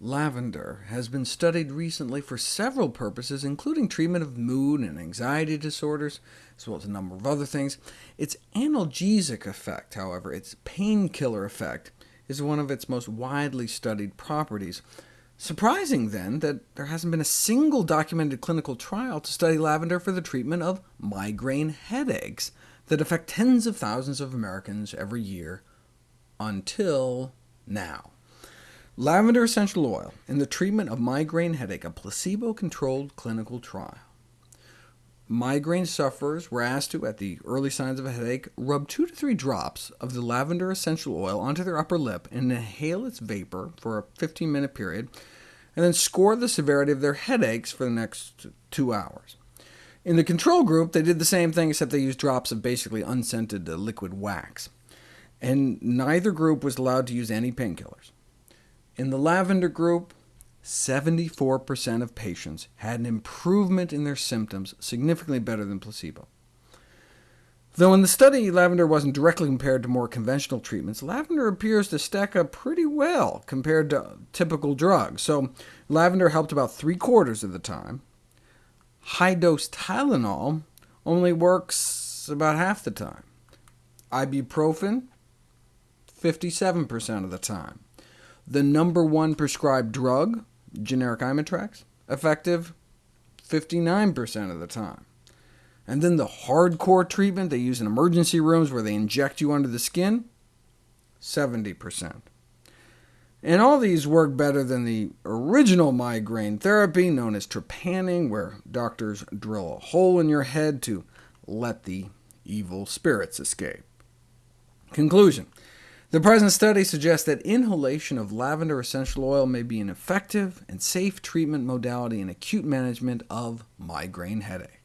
Lavender has been studied recently for several purposes, including treatment of mood and anxiety disorders, as well as a number of other things. Its analgesic effect, however, its painkiller effect, is one of its most widely studied properties. Surprising, then, that there hasn't been a single documented clinical trial to study lavender for the treatment of migraine headaches that affect tens of thousands of Americans every year, until now. Lavender essential oil in the treatment of migraine headache, a placebo-controlled clinical trial. Migraine sufferers were asked to, at the early signs of a headache, rub 2 to 3 drops of the lavender essential oil onto their upper lip and inhale its vapor for a 15-minute period, and then score the severity of their headaches for the next two hours. In the control group, they did the same thing, except they used drops of basically unscented uh, liquid wax. And neither group was allowed to use any painkillers. In the lavender group, 74% of patients had an improvement in their symptoms, significantly better than placebo. Though in the study lavender wasn't directly compared to more conventional treatments, lavender appears to stack up pretty well compared to typical drugs. So lavender helped about three-quarters of the time. High-dose Tylenol only works about half the time. Ibuprofen, 57% of the time. The number one prescribed drug, generic Imitrex, effective 59% of the time. And then the hardcore treatment they use in emergency rooms where they inject you under the skin, 70%. And all these work better than the original migraine therapy, known as trepanning, where doctors drill a hole in your head to let the evil spirits escape. Conclusion. The present study suggests that inhalation of lavender essential oil may be an effective and safe treatment modality in acute management of migraine headache.